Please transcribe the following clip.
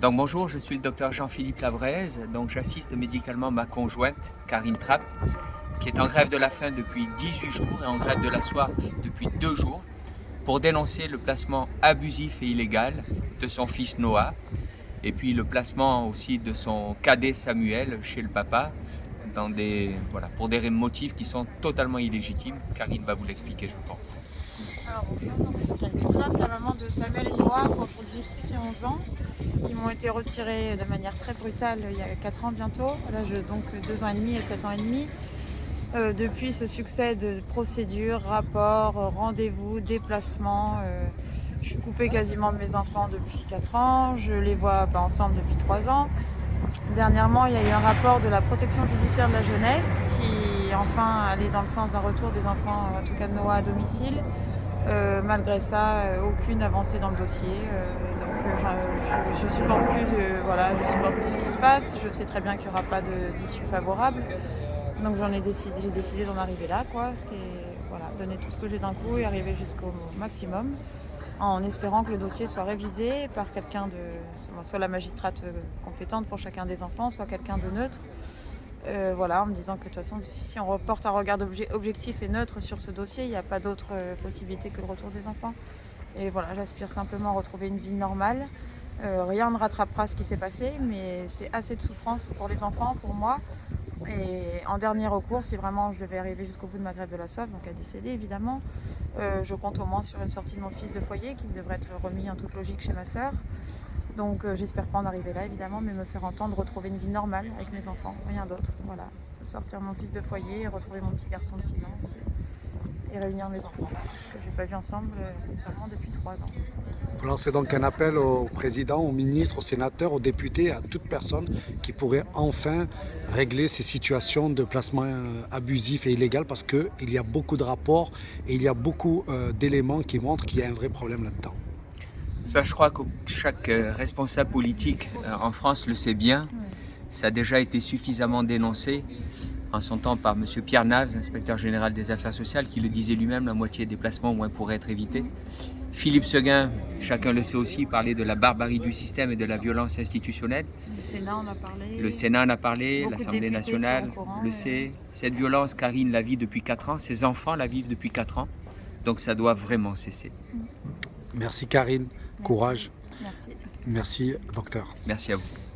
Donc bonjour, je suis le docteur Jean-Philippe Labraise. Donc j'assiste médicalement ma conjointe, Karine Trapp, qui est en grève de la faim depuis 18 jours et en grève de la soif depuis 2 jours, pour dénoncer le placement abusif et illégal de son fils Noah, et puis le placement aussi de son cadet Samuel chez le papa, pour des motifs qui sont totalement illégitimes. Karine va vous l'expliquer, je pense. Alors bonjour, je suis Karine Trapp, la maman de Samuel et Noah, qui ont aujourd'hui 6 et 11 ans, qui m'ont été retirés de manière très brutale il y a 4 ans bientôt, là je donc 2 ans et demi et 7 ans et demi. Euh, depuis ce succès de procédures, rapports, rendez-vous, déplacements, euh, je suis coupée quasiment de mes enfants depuis 4 ans, je les vois pas ensemble depuis 3 ans. Dernièrement, il y a eu un rapport de la protection judiciaire de la jeunesse qui enfin allait dans le sens d'un retour des enfants, en tout cas de Noah, à domicile. Euh, malgré ça, euh, aucune avancée dans le dossier. Euh, donc je, ne supporte plus, je supporte plus ce qui se passe. Je sais très bien qu'il n'y aura pas d'issue favorable. Donc j'en décidé, j'ai décidé d'en arriver là, quoi, ce qui est, donner tout ce que j'ai d'un coup et arriver jusqu'au maximum en espérant que le dossier soit révisé par quelqu'un de, soit la magistrate compétente pour chacun des enfants, soit quelqu'un de neutre. Euh, voilà, en me disant que de toute façon, si on reporte un regard objectif et neutre sur ce dossier, il n'y a pas d'autre euh, possibilité que le retour des enfants. Et voilà, j'aspire simplement à retrouver une vie normale. Euh, rien ne rattrapera ce qui s'est passé, mais c'est assez de souffrance pour les enfants, pour moi, et en dernier recours, si vraiment je devais arriver jusqu'au bout de ma grève de la soif, donc à décéder évidemment, euh, je compte au moins sur une sortie de mon fils de foyer qui devrait être remis en toute logique chez ma sœur. Donc euh, j'espère pas en arriver là évidemment, mais me faire entendre retrouver une vie normale avec mes enfants, rien d'autre. Voilà, sortir mon fils de foyer et retrouver mon petit garçon de 6 ans aussi et réunir mes enfants que je n'ai pas vu ensemble accessoirement depuis trois ans. Vous lancez donc un appel au président, au ministre, aux sénateurs, aux députés, à toute personne qui pourrait enfin régler ces situations de placement euh, abusif et illégal parce qu'il y a beaucoup de rapports et il y a beaucoup euh, d'éléments qui montrent qu'il y a un vrai problème là-dedans. Ça, je crois que chaque euh, responsable politique en France le sait bien. Ça a déjà été suffisamment dénoncé en son temps par M. Pierre Naves, inspecteur général des affaires sociales, qui le disait lui-même, la moitié des placements au moins pourraient être évités. Philippe Seguin, chacun le sait aussi, parlait de la barbarie du système et de la violence institutionnelle. Le Sénat en a parlé. Le Sénat en a parlé, l'Assemblée nationale le sait. Cette violence, Karine la vit depuis 4 ans, ses enfants la vivent depuis 4 ans. Donc ça doit vraiment cesser. Merci Karine, courage. Merci. Merci docteur. Merci à vous.